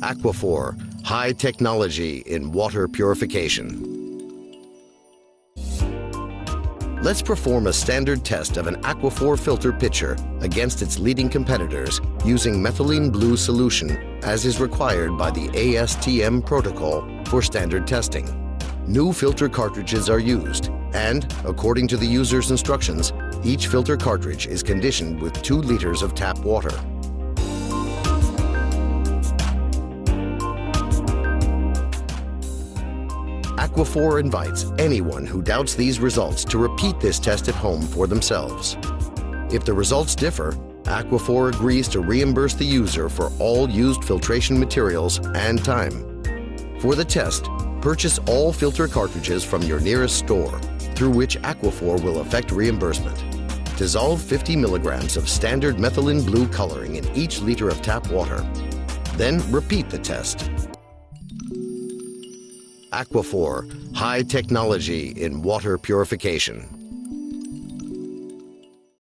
Aquaphor, high technology in water purification. Let's perform a standard test of an Aquaphor filter pitcher against its leading competitors using methylene blue solution as is required by the ASTM protocol for standard testing. New filter cartridges are used and, according to the user's instructions, each filter cartridge is conditioned with 2 liters of tap water. Aquaphor invites anyone who doubts these results to repeat this test at home for themselves. If the results differ, Aquaphor agrees to reimburse the user for all used filtration materials and time. For the test, purchase all filter cartridges from your nearest store, through which Aquaphor will effect reimbursement. Dissolve 50 milligrams of standard methylene blue coloring in each liter of tap water. Then repeat the test Aquaphor, high technology in water purification.